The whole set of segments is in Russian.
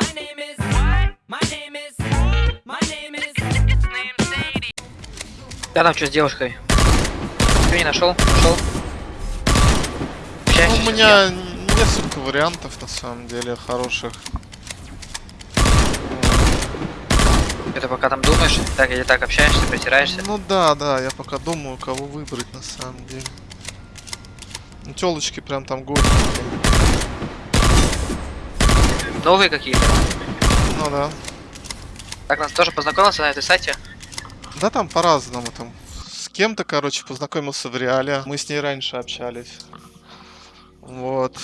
My name is. What? My name is. My name is. Name Sadie. Я там что с девушкой? Ты не нашел? Нашел? Ну, у меня несколько вариантов на самом деле хороших. Ты пока там думаешь, так или так общаешься, притираешься. Ну да, да, я пока думаю, кого выбрать на самом деле. Ну, телочки прям там горькие. Новые какие-то. Ну да. Так нас тоже познакомился на этой сайте. Да там по-разному там. С кем-то, короче, познакомился в реале. Мы с ней раньше общались. Вот.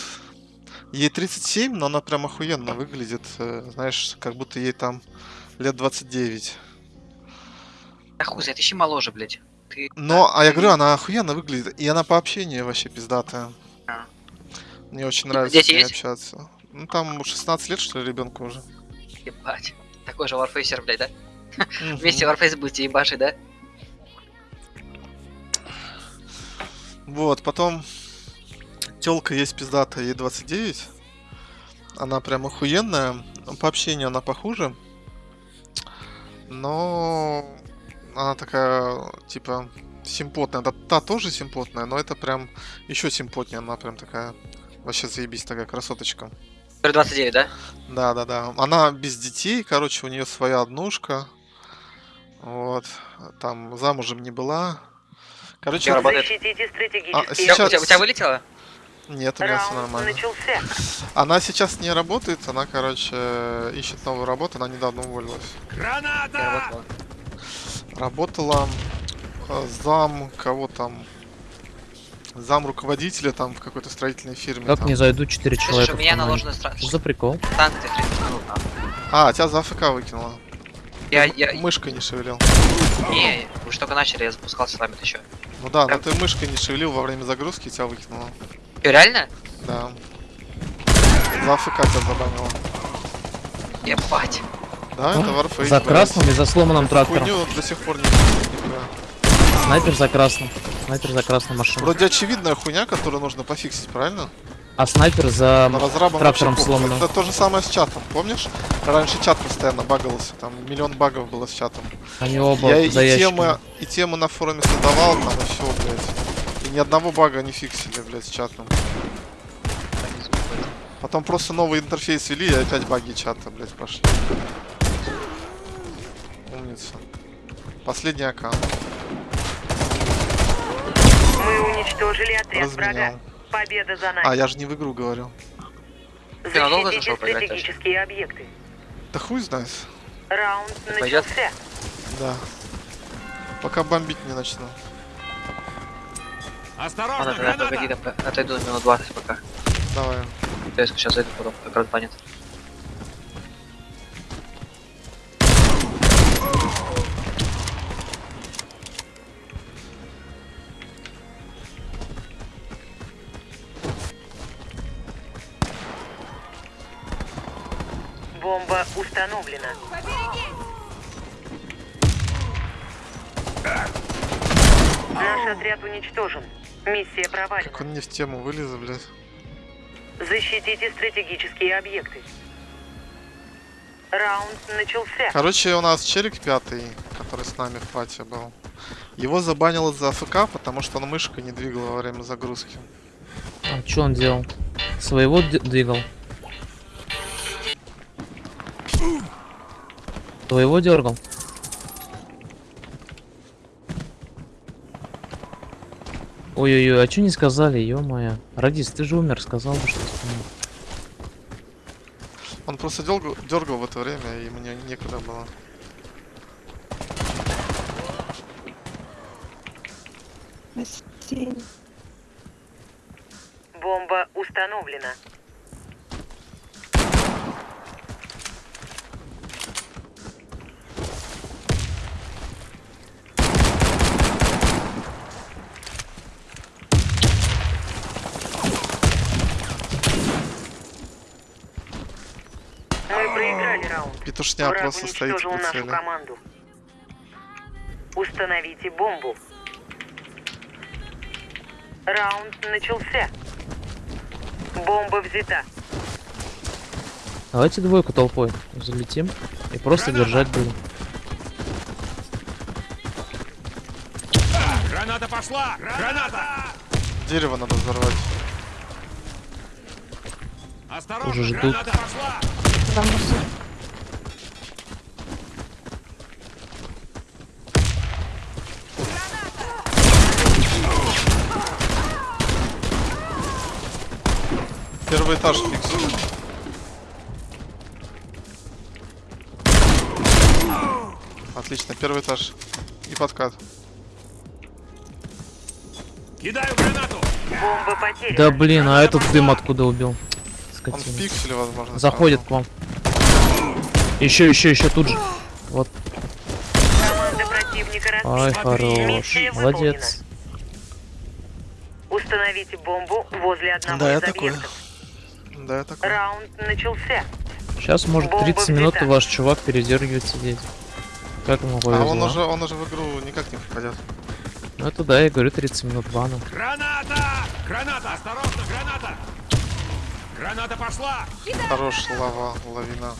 Ей 37, но она прям охуенно выглядит. э, Знаешь, как будто ей там лет 29. Да хуй, знает, ищи моложе, блядь. Ты... Но, а я говорю, она охуенно выглядит. И она по общению вообще пиздатая. А. Мне очень нравится Дети с ней есть? общаться. Ну там 16 лет, что ли, ребенку уже. Ебать. Такой же варфейсер, блядь, да? Вместе варфейс будете ебашить, да? Вот, потом телка есть пиздатая, ей 29. Она прям охуенная. По общению она похуже. Но она такая, типа, симпотная. Да, та тоже симпотная, но это прям еще симпотнее. Она прям такая, вообще заебись, такая красоточка. 29, да? Да, да, да. Она без детей, короче, у нее своя однушка. Вот. Там замужем не была. Короче, работает? Защитите А, стратегические У тебя- Сейчас- У, тебя, у тебя вылетело? нет, у меня все нормально. начался. Она сейчас не работает, она, короче, ищет новую работу, она недавно уволилась. Работало. Работала э, зам, кого там, зам руководителя там в какой-то строительной фирме. Как там. не зайду 4 Слышишь, человека у меня команде? наложены стра- Что за прикол? санкции 30 минут. нахуй. А, тебя за АФК выкинула. Я, Ты я, Мышкой не шевелил. не, вы же только начали, я запускался с вами еще. Ну да, но Прям- ты мышкой не шевелил во время загрузки, тебя выкинула. Че, реально? Да. За АФК тебя забанила. Ебать. Да, это Warface. За красным и за сломанным трактором. Хуйню до сих пор не. Снайпер за красным. Снайпер за красной машиной. Вроде очевидная хуйня, которую нужно пофиксить, правильно? А снайпер за трактором сломанным. Это то же самое с чатом, помнишь? Раньше чат постоянно багался, там миллион багов было с чатом. Они оба Я и за ящиками. темы, и темы на форуме создавал, там и все, блядь. И ни одного бага не фиксили, блядь, с чатом. Потом просто новый интерфейс ввели, и опять баги чата, блядь, пошли. Умница. Последний аккаунт. Мы уничтожили отряд врага. Разменял. Победа за А, нами. я же не в игру говорил. Ты надолго Защитите зашел стратегические объекты. Да хуй знает. Раунд Пойдет? начался. Да. Пока бомбить не начну. Ладно, тогда погоди, отойду на минут 20 пока. Давай. Я сейчас зайду потом, как раз банит. Бомба установлена. Наш отряд уничтожен. Миссия провалена. Как он не в тему вылез, блядь. Защитите стратегические объекты. Раунд начался. Короче, у нас челик пятый, который с нами в пати был. Его забанило за АФК, потому что он мышкой не двигал во время загрузки. А что он делал? Своего двигал. Твоего дергал? Ой-ой-ой, а что не сказали, ё-моё. Радис, ты же умер, сказал бы, что вспомнил. Он просто дергал, дергал в это время, и мне некуда было. Бомба установлена. Мы проиграли раунд. Петушня Враг просто стоит в нашу прицеле. команду. Установите бомбу. Раунд начался. Бомба взята. Давайте двойку толпой залетим и просто держать будем. Граната пошла! Граната! Дерево надо взорвать. Осторожно, Уже ждут. граната пошла! Первый этаж фиксим. Отлично, первый этаж. И подкат. Кидаю гранату! Бомба потеряна. Да блин, а этот дым откуда убил? Он в Скотина. пикселе, возможно. Заходит к вам. Еще, еще, еще тут же. Вот. Команда противника Ай, хорош. Молодец. Установите бомбу возле одного Да, я из такой. Да, я такой. Раунд начался. Сейчас может Бомба 30 минут взята. ваш чувак передергивает сидеть. Как ему А повезло. он уже, он уже в игру никак не попадет. Ну это да, я говорю 30 минут бана. Граната! Граната! Осторожно, граната! Граната пошла! Хорош, лава, лавина.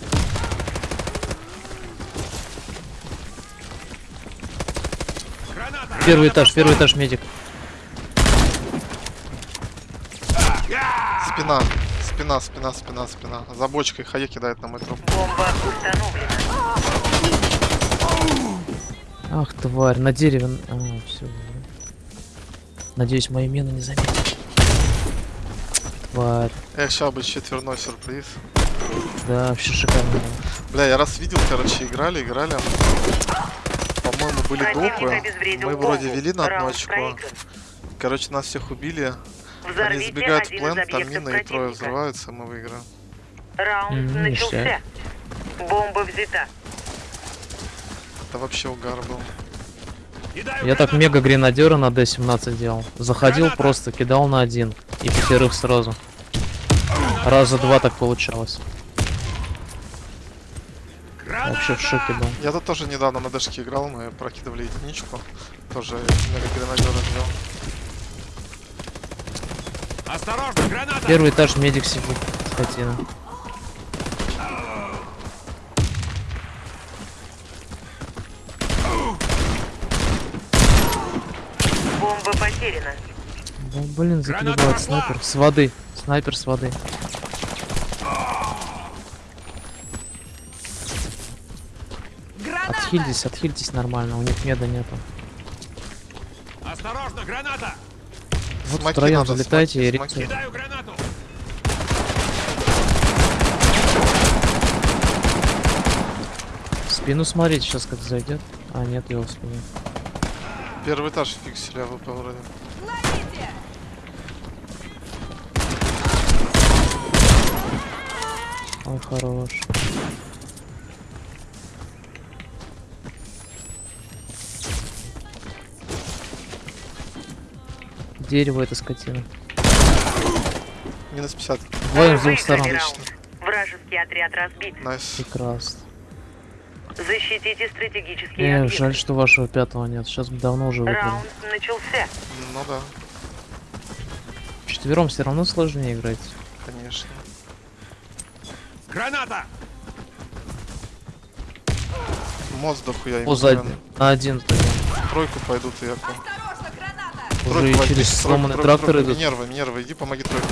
Граната! Первый Граната этаж, пошла! первый этаж, медик. Спина, спина, спина, спина, спина. За бочкой Хае кидает на мой труп. Бомба установлена. Ах, тварь, на дереве. А, все. Надеюсь, мои мины не заметят. Тварь. Эх, сейчас бы четверной сюрприз. Да, вообще шикарно. Бля, я раз видел, короче, играли, играли. По-моему, были допы. Мы вроде вели на Раунд очко. Короче, нас всех убили. Они Взорвите забегают в один плен, из там мины и трое взрываются, мы выиграем. Раунд М, начался. Бомба взята. Это вообще угар был. Я так мега гренадера на D17 делал. Заходил просто, кидал на один. И пятерых сразу. Раза два так получалось. Вообще в шоке был. Я тут тоже недавно на дэшке играл, мы прокидывали единичку. Тоже мега гренадера сделал. Осторожно, граната! Первый этаж медик сидит. Скотина. Бомба потеряна. Да, блин, Граната закидывает снайпер. С воды. Снайпер с воды. Отхильтесь, отхильтесь нормально, у них меда нету. Осторожно, граната! Вот smoke и втроем надо, залетайте и smoke и. Кидаю гранату! В спину смотрите, сейчас как зайдет. А, нет его в спине. Первый этаж фиксили AWP вроде. Ой, хорош. Дерево это скотина. Минус 50. Двоем с двух сторон. раунд. Вражеский отряд разбит. Nice. Прекрасно. Защитите стратегические Эх, объекты. жаль, что вашего пятого нет. Сейчас бы давно уже выиграли. Раунд начался. Ну да, Четвером все равно сложнее играть. конечно. Граната! Мост дохуя им О, сзади. На один. Тройку пойдут и яку. Уже возьми, через тройку, сломанный тройку, трактор тройку. идут. Минерва, Минерва, иди помоги тройку.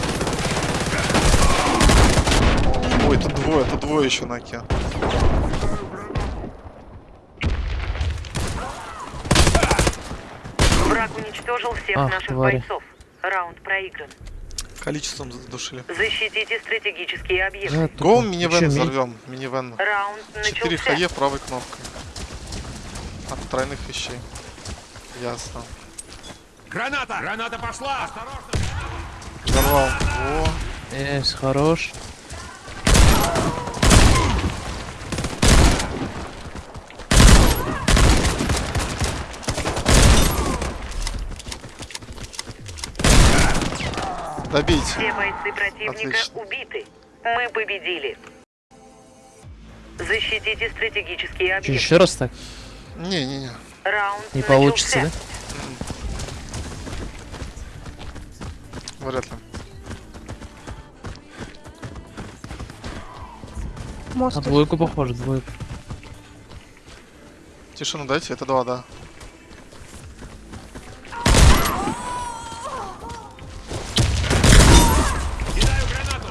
Ой, тут двое, тут двое еще на оке. Враг уничтожил всех Ах, наших твари. бойцов. Раунд проигран. Количеством задушили. Защитите стратегические объекты. Да, Гоу минивэн взорвем. Минивэн. Раунд 4 начался. хае правой кнопкой. От тройных вещей. Ясно. Граната! Граната пошла! Осторожно! Взорвал. О, Есть, хорош. добейте. Все бойцы противника Отлично. убиты. Мы победили. Защитите стратегические объекты. еще раз так? Не-не-не. Раунд Не получится, начался. Вряд ли. На двойку похоже, двойку. Тишину дайте, это два, да. Кидаю гранату.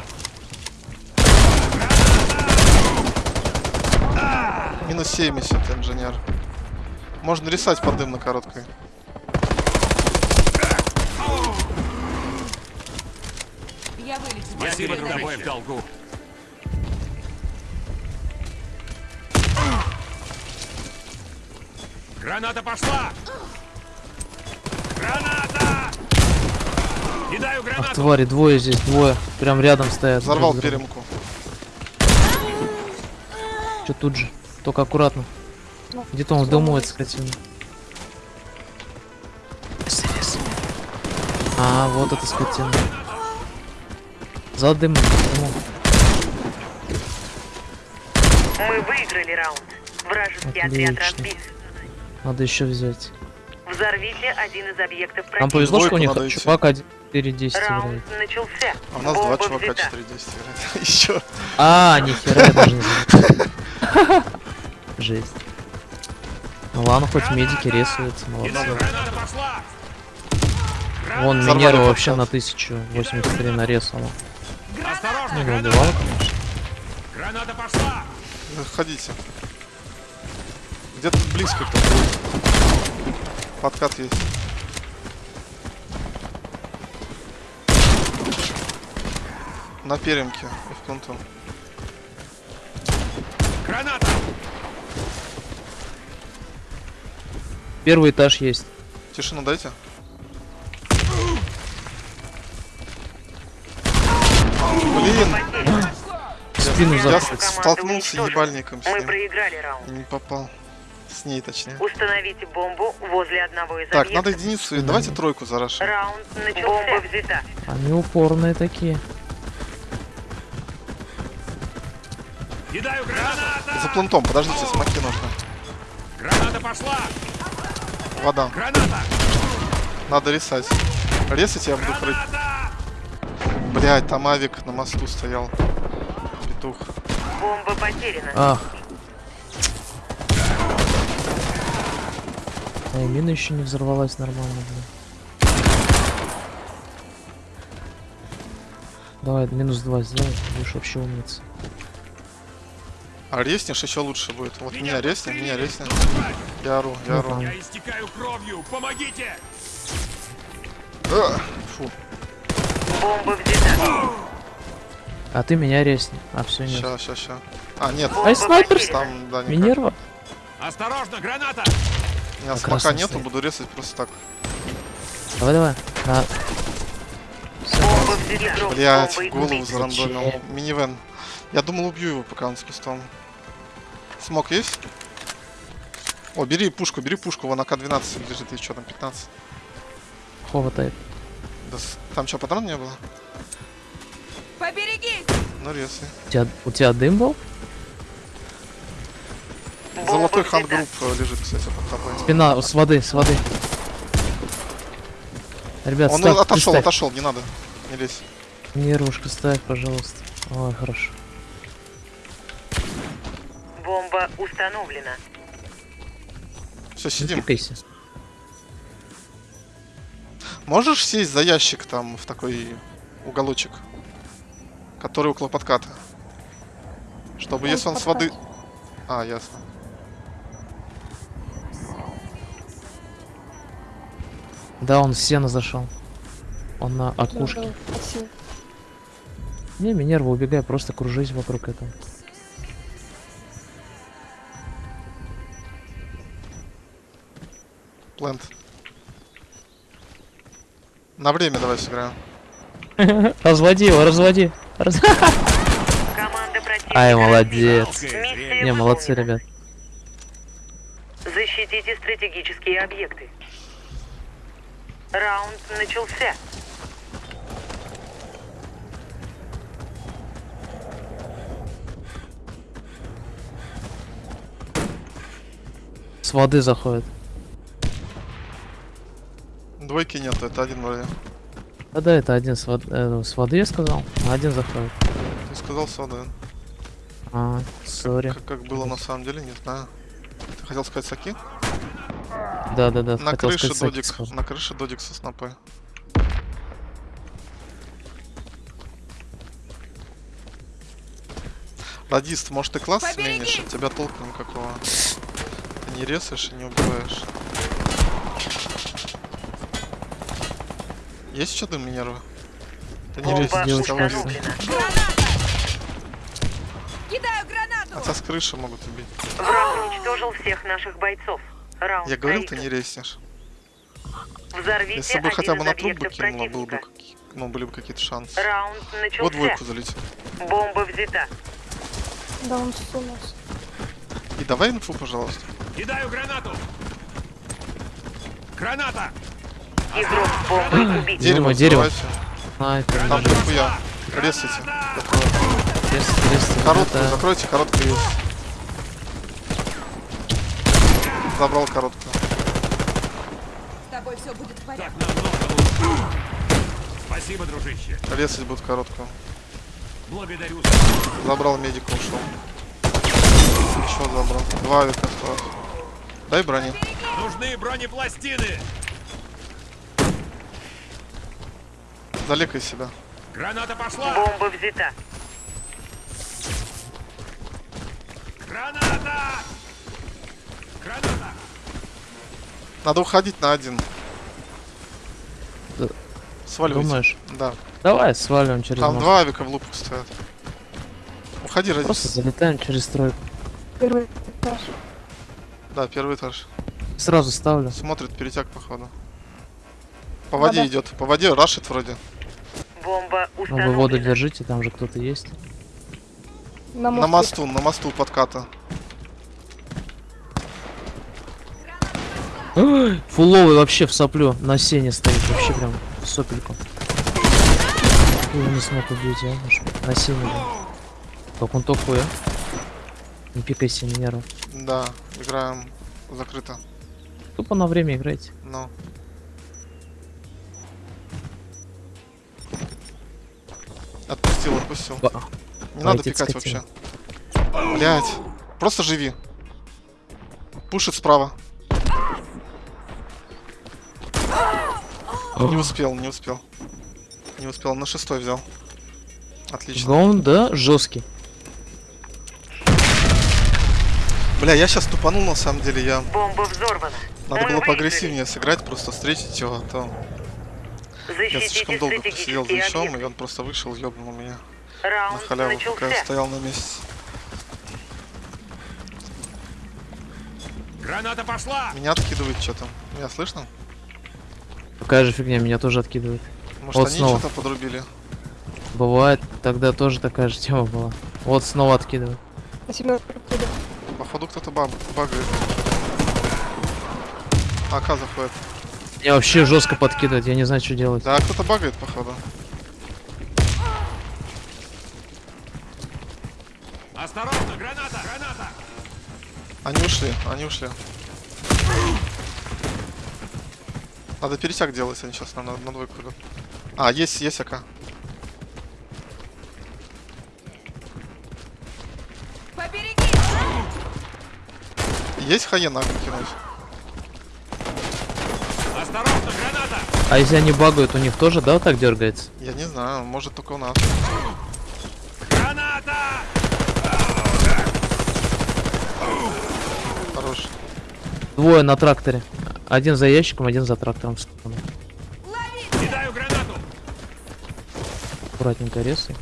Минус 70, инженер. Можно рисать под дым на короткой. Я вылечу. Спасибо, другой в долгу. Граната пошла! Граната! Кидаю Ах, гранату! твари, двое здесь, двое. Прям рядом стоят. Взорвал перемку. Чё тут же? Только аккуратно. Где-то он в дому, это скотина. А, вот эта скотина. За дымом, дымом. Мы выиграли раунд. Вражеский отряд Отлично. разбит. Надо еще взять. Взорвите один из объектов Нам противника. повезло, что у них чувак 4-10 Раунд играет. начался. А у нас два Бомба чувака взята. 4 10 играет. Еще. А, нихера, я даже не. Жесть. Ну ладно, хоть медики рисуются, молодцы. Вон подкат. вообще на 1083 нарезала. Не граната! убивала, конечно. Граната пошла! Ходите. Где-то близко кто-то будет. Подкат есть. На перемке и в конту. Граната! Первый этаж есть. Тишину дайте. В спину я столкнулся ебальником с Мы ним. проиграли раунд. Не попал. С ней точнее. Установите бомбу возле одного из Так, надо объектов. единицу. Давайте тройку зарашим. Раунд начался. Бомба взята. Они упорные такие. Кидаю граната! За плентом, подождите, смоки нужно. Граната пошла! Вода. Граната! Надо рисать. Резать я буду прыг. Граната! Блять, там авик на мосту стоял. Петух. Бомба потеряна. Ах. А и мина еще не взорвалась нормально, блин. Давай, минус два сделай, будешь вообще умница. А резнешь еще лучше будет. Вот меня меня резни. Наступать! Я ору, я Ну, ору. Я истекаю кровью! Помогите! А, Фу, Бомба взята. А ты меня резни. А все нет. ща, ща, ща. А, нет, Ай, снайпер там, да, никак. Минерва? Осторожно, граната! У меня Как смока нету, стоит. буду резать просто так. Давай, давай. На. Блять, голову зарандомил. Минивэн. Я думал, убью его, пока он с кустом. Смок есть? О, бери пушку, бери пушку, вон АК-12 лежит, и что там, 15? Хватает. Да там что, патрон не было? Поберегись! Резай. У тебя, у тебя дым был? Золотой хангрупп э, лежит, кстати, под тобой. Спина, с воды, с воды. Ребят, Он ставь, отошел, ставь. отошел, не надо. Не лезь. Нервушка ставь, пожалуйста. Ой, хорошо. Бомба установлена. Все, сидим. Пикайся. Можешь сесть за ящик там в такой уголочек, который около подката? Чтобы если он с воды... А, ясно. Да, он в сено зашел. Он на окушке. Не, Минерва, убегай, просто кружись вокруг этого. Плент. На время давай сыграем. Разводи его, разводи. Раз- Ай, молодец. Не, молодцы, ребят. Защитите стратегические объекты. Раунд начался. С воды заходит. Двойки нету, это один вроде. Да, да, это один с, вод- э, с воды, я сказал. А Один заходит. Ты сказал сода. А, сори. Как, как было на самом деле, не знаю. Ты хотел сказать саки? Да-да-да, На хотел крыше сказать, Саки додик. сказал. На крыше додик со снопой. Радист, может ты класс сменишь? От тебя толку никакого. Ты не резаешь и не убиваешь. Есть что-то Минерва? Ты не убьют. установлена. Кидаю гранату! Хотя с крыши могут убить. Враг уничтожил всех наших бойцов. Раунд Я говорил, ты не резнешь. Взорвите Если бы хотя бы на труп бы объектов кинула, был бы, ну, были бы какие-то шансы. Раунд Вот начался. двойку залетит. Бомба взята. Да он сунулся. И давай инфу, пожалуйста. Кидаю гранату! Граната! Дерево, дерево. Снайпер. Там дохуя. Резайте. Крест, крест, Короткую закройте, короткую есть. Забрал короткую. С тобой все будет в порядке. Спасибо, дружище. Резать будут короткую. Благодарю. Забрал медика, ушел. Еще забрал. Два авика осталось. Дай брони. Нужны бронепластины. Залекай себя. Граната пошла! Бомба взята. Граната! Граната! Надо уходить на один. Да. Сваливайте. Думаешь? Да. Давай свалим через Там мост. два авика в лупку стоят. Уходи, Просто Радис. залетаем через стройку. Первый этаж. Да, первый этаж. Сразу ставлю. Смотрит перетяг, походу. По воде Вода. идет. По воде рашит вроде. Бомба Ну, вы воду установлена. держите, там же кто-то есть. На, На мосту. мосту, на мосту подката. Фуловый вообще в соплю на сене стоит, вообще прям в сопельку. Я его не смог убить, а? На сене, да. Как он такой, а? Не пикайся, не нервы. Да, играем закрыто. Тупо на время играйте. Ну. Отпустил, отпустил. Ба. Не надо пикать скотина. вообще. Блять. Просто живи. Пушит справа. Не успел, не успел. Не успел, на шестой взял. Отлично. Гаун, да, жесткий. Бля, я сейчас тупанул на самом деле, я... Бомба взорвана. Надо Мы было выиграли. поагрессивнее сыграть, просто встретить его, а то... Я Защитите слишком долго посидел за ящом, и он просто вышел, ёбнул меня на Раунд халяву, пока я начался. стоял на месте. Граната пошла! Меня откидывает что-то. Меня слышно? Такая же фигня, меня тоже откидывает. Может, Вот они снова. что-то подрубили? Бывает, тогда тоже такая же тема была. Вот снова откидывает. На туда. Походу кто-то баб багает. АК заходит. Меня вообще жестко подкидывает, я не знаю, что делать. Да, кто-то багает, походу. Осторожно, граната! Граната! Они ушли, они ушли. Надо пересяг делать, они сейчас на, на, на двойку идут. А, есть, есть АК. Побереги! Есть хаена кинуть? Осторожно, граната! А если они багают, у них тоже, да, вот так дергается? Я не знаю, может только у нас. Граната! Хорош. Двое на тракторе. Один за ящиком, один за трактором. Кидаю гранату! Аккуратненько резай.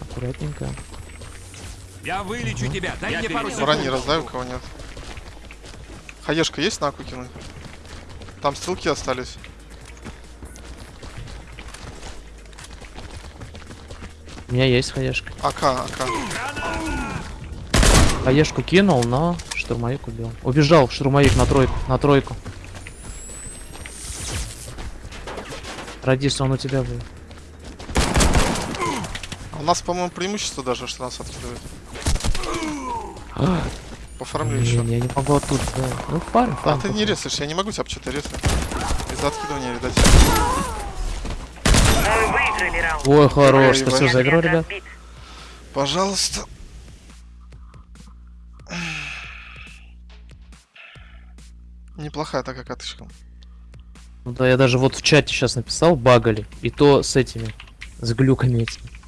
Аккуратненько. Я вылечу тебя! Дай мне пару секунд! Брони раздай, у кого нет. Хаешка есть на аку кинуть? Там стрелки остались. У меня есть хаешка. АК, АК. Хаешку кинул, но штурмовик убил. Убежал штурмовик на тройку. На тройку. Радис, он у тебя был. У нас, по-моему, преимущество даже, что нас откидывают. По фармлю Блин, еще. я не могу оттуда. да. Ну, фарм, А ты не резаешь, я не могу тебя что-то резать. Из-за откидывания, видать. Ой, хорош, спасибо за игру, ребят. Пожалуйста. Неплохая такая катышка. Ну да, я даже вот в чате сейчас написал, багали. И то с этими, с глюками этими.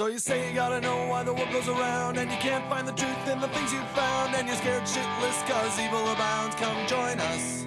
So you say you gotta know why the world goes around And you can't find the truth in the things you found And you're scared shitless cause evil abounds. Come join us